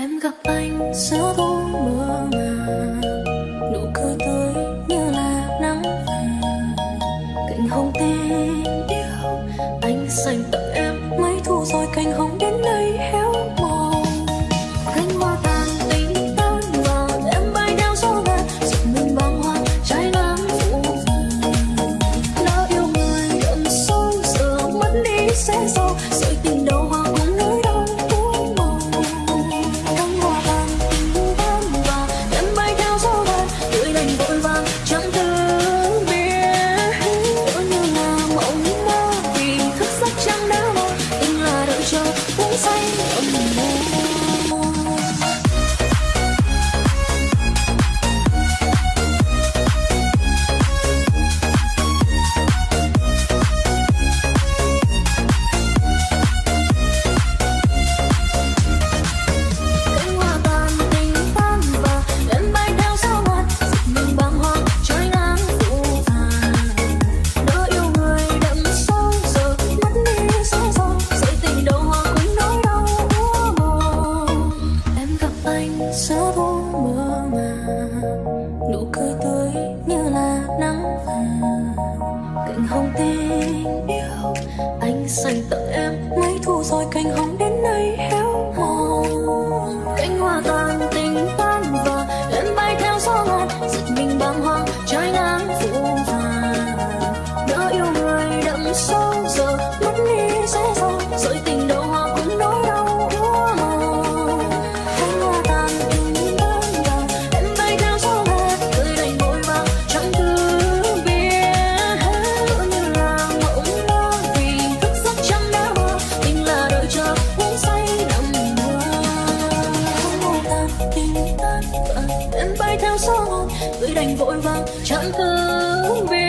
Em gặp anh giữa thu mưa màng Nụ cười tươi như là nắng vàng. Cành hồng tím yêu Anh dành tặng em mấy thu rồi cành hồng đến đây héo mòn. Cánh hoa tàn tình tan vàng Em bay theo gió ngàn, Giật mình bàng hoàng trái nắng phủ vàng. Lỡ yêu người đậm sâu giờ mất đi sẽ sao Sợi tình đầu hoa cũng say nụ cười tươi như là nắng vàng. Cành hồng tình yêu anh dành tặng em mấy thu rồi cành hồng em bay theo gió người đành vội vàng chẳng cứ biết